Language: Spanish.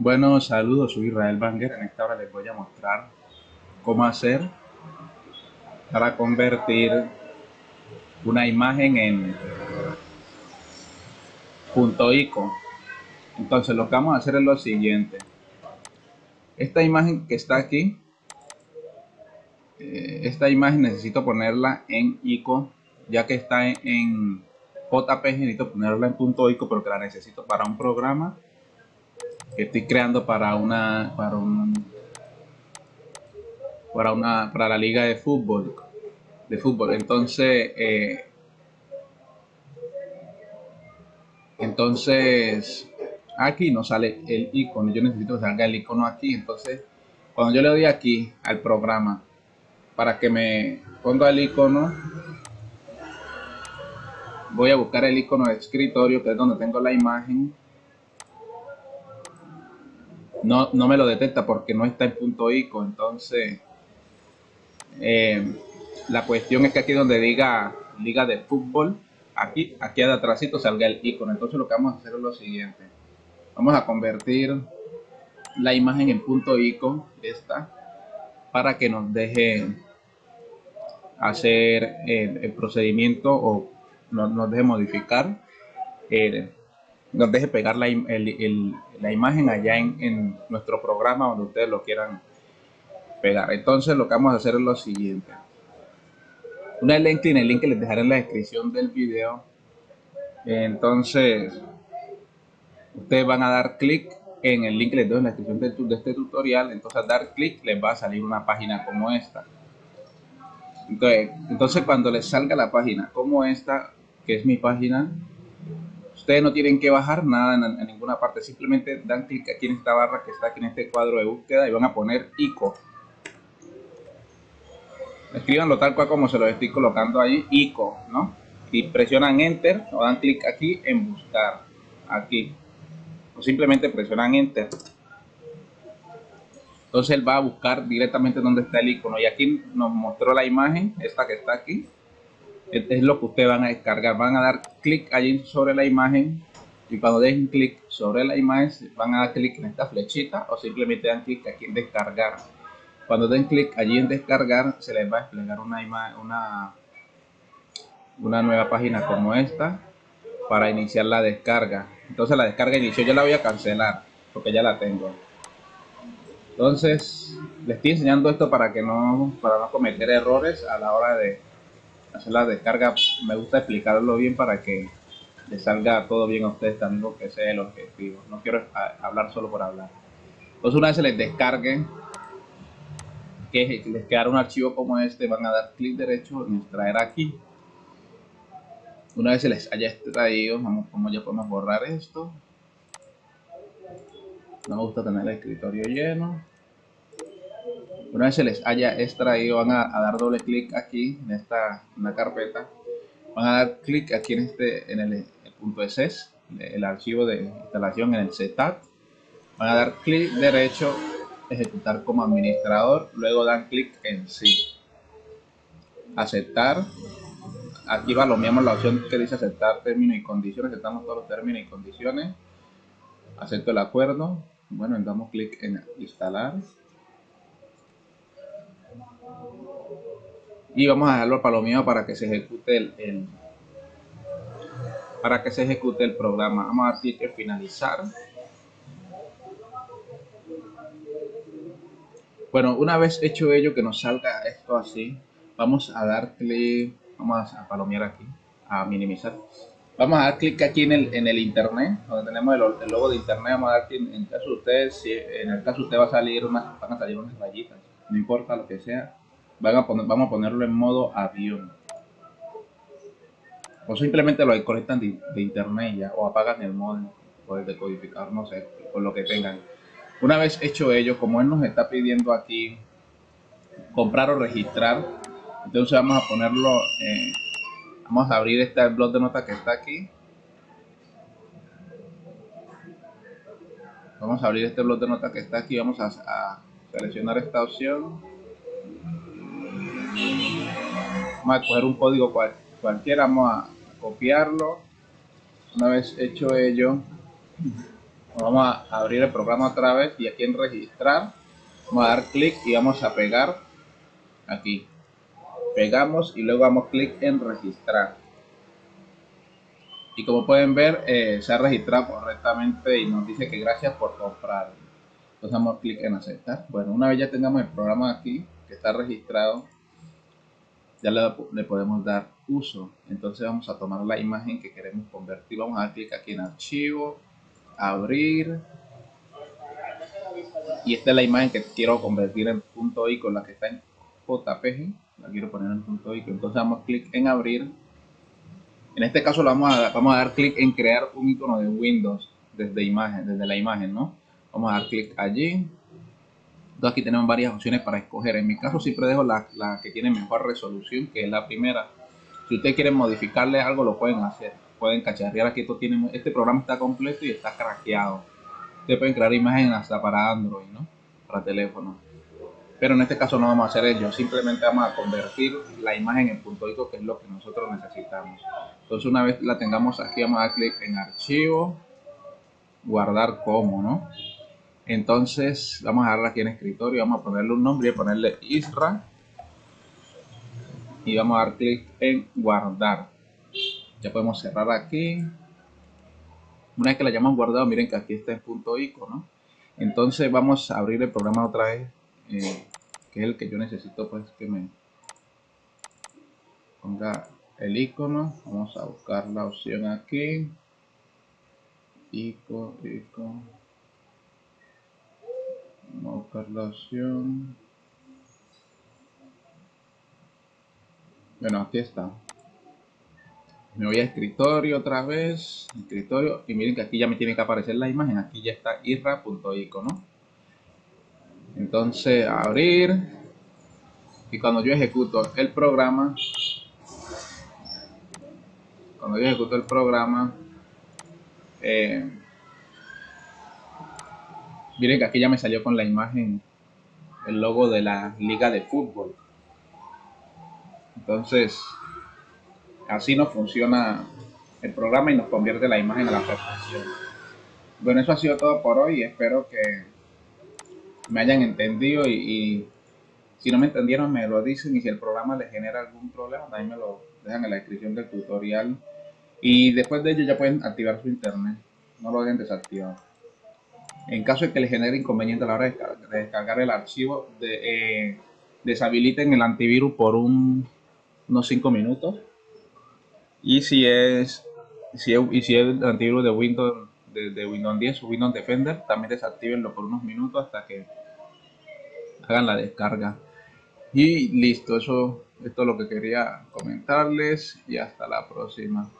Bueno, saludos, soy Israel Banger. En esta hora les voy a mostrar cómo hacer para convertir una imagen en punto .ico. Entonces lo que vamos a hacer es lo siguiente. Esta imagen que está aquí, eh, esta imagen necesito ponerla en ico, ya que está en, en JPG, necesito ponerla en punto .ico porque la necesito para un programa estoy creando para una para un para una para la liga de fútbol de fútbol. Entonces eh, entonces aquí no sale el icono. Yo necesito que salga el icono aquí. Entonces cuando yo le doy aquí al programa para que me ponga el icono voy a buscar el icono de escritorio que es donde tengo la imagen no, no me lo detecta porque no está en punto ICO. Entonces, eh, la cuestión es que aquí donde diga liga de fútbol, aquí, aquí atrásito salga el icono. Entonces lo que vamos a hacer es lo siguiente. Vamos a convertir la imagen en punto ICO, esta, para que nos deje hacer el, procedimiento o nos, deje modificar eh, nos deje pegar la, la imagen allá en, nuestro programa donde ustedes lo quieran pegar. Entonces lo que vamos a hacer es lo siguiente. Una vez link el link que les dejaré en la descripción del video. Entonces, ustedes van a dar clic en el link que les doy en la descripción de, de este tutorial. Entonces, al dar clic les va a salir una página como esta. Entonces, entonces, cuando les salga la página como esta, que es mi página, Ustedes no tienen que bajar nada en, ninguna parte, simplemente dan clic aquí en esta barra que está aquí en este cuadro de búsqueda y van a poner ICO. Escríbanlo tal cual como se lo estoy colocando ahí, ICO, ¿no? Y presionan Enter o dan clic aquí en buscar, aquí. O simplemente presionan Enter. Entonces él va a buscar directamente donde está el icono. Y aquí nos mostró la imagen, esta que está aquí es lo que ustedes van a descargar. Van a dar clic allí sobre la imagen y cuando den clic sobre la imagen van a dar clic en esta flechita o simplemente dan clic aquí en descargar. Cuando den clic allí en descargar se les va a desplegar una, una, una nueva página como esta para iniciar la descarga. Entonces la descarga inició, yo la voy a cancelar porque ya la tengo. Entonces les estoy enseñando esto para que no, para no cometer errores a la hora de hacer la descarga, me gusta explicarlo bien para que les salga todo bien a ustedes también, porque ese es el objetivo. No quiero hablar solo por hablar. Entonces una vez se les descargue, que les quedará un archivo como este, van a dar clic derecho en extraer aquí. Una vez se les haya extraído, vamos como ya podemos borrar esto. No me gusta tener el escritorio lleno. Una vez se les haya extraído, van a, dar doble clic aquí en esta carpeta. Van a dar clic aquí en este en el, punto .ss, el archivo de instalación en el setup. Van a dar clic derecho, ejecutar como administrador. Luego dan clic en sí. Aceptar. Aquí va lo mismo la opción que dice aceptar términos y condiciones. Aceptamos todos los términos y condiciones. Acepto el acuerdo. Bueno, damos clic en instalar y vamos a dejarlo palomeado para que se ejecute el, para que se ejecute el programa. Vamos a dar clic en finalizar. Bueno una vez hecho ello que nos salga esto así vamos a dar clic vamos a palomear aquí a minimizar. Vamos a dar clic aquí en el, en el internet donde tenemos el, logo de internet. Vamos a dar clic en caso de ustedes si en el caso usted va a salir van a salir unas rayitas no importa lo que sea a poner, vamos a ponerlo en modo avión. O simplemente lo conectan de, internet ya, o apagan el modo o el decodificador, no sé, con lo que tengan. Una vez hecho ello, como él nos está pidiendo aquí comprar o registrar, entonces vamos a ponerlo, eh, vamos a abrir este blog de notas que está aquí. Vamos a abrir este blog de notas que está aquí, vamos a seleccionar esta opción vamos a coger un código cualquiera, vamos a copiarlo. Una vez hecho ello, Vamos a abrir el programa otra vez y aquí en registrar vamos a dar clic y vamos a pegar aquí. Pegamos y luego damos clic en registrar. Y como pueden ver, eh, se ha registrado correctamente y nos dice que gracias por comprar. Entonces damos clic en aceptar. Bueno, una vez ya tengamos el programa aquí, que está registrado, ya le, podemos dar uso. Entonces vamos a tomar la imagen que queremos convertir. Vamos a dar clic aquí en archivo, abrir. Y esta es la imagen que quiero convertir en punto I con la que está en JPG. La quiero poner en punto I. Entonces damos clic en abrir. En este caso vamos a, vamos a dar clic en crear un icono de Windows desde imagen, desde la imagen, ¿no? Vamos a dar clic allí entonces aquí tenemos varias opciones para escoger. En mi caso siempre dejo la, que tiene mejor resolución, que es la primera. Si ustedes quieren modificarle algo, lo pueden hacer. Pueden cacharrear aquí. Esto tiene, este programa está completo y está craqueado. Ustedes pueden crear imágenes hasta para Android, ¿no? Para teléfono. Pero en este caso no vamos a hacer ello. Simplemente vamos a convertir la imagen en punto .ico, que es lo que nosotros necesitamos. Entonces una vez la tengamos aquí, vamos a dar clic en archivo, guardar como, ¿no? Entonces vamos a darle aquí en escritorio, vamos a ponerle un nombre y ponerle Isra. Y vamos a dar clic en guardar. Ya podemos cerrar aquí. Una vez que la hayamos guardado, miren que aquí está en punto icono. Entonces vamos a abrir el programa otra vez, eh, que es el que yo necesito pues que me ponga el icono. Vamos a buscar la opción aquí. Icono, icono Vamos a. Bueno, aquí está. Me voy a escritorio otra vez. Escritorio. Y miren que aquí ya me tiene que aparecer la imagen. Aquí ya está irra.icono. Entonces, abrir. Y cuando yo ejecuto el programa. Cuando yo ejecuto el programa. Eh, Miren que aquí ya me salió con la imagen, el logo de la liga de fútbol. Entonces, así nos funciona el programa y nos convierte la imagen a la perfección. Bueno, eso ha sido todo por hoy. Espero que me hayan entendido y, si no me entendieron me lo dicen y si el programa les genera algún problema también me lo dejan en la descripción del tutorial. Y después de ello ya pueden activar su internet. No lo dejen desactivado. En caso de que le genere inconveniente a la hora de descargar, el archivo, eh, deshabiliten el antivirus por unos 5 minutos. Y si es, si y si es el antivirus de Windows, de, Windows 10 o Windows Defender, también desactivenlo por unos minutos hasta que hagan la descarga. Y listo, eso esto es lo que quería comentarles y hasta la próxima.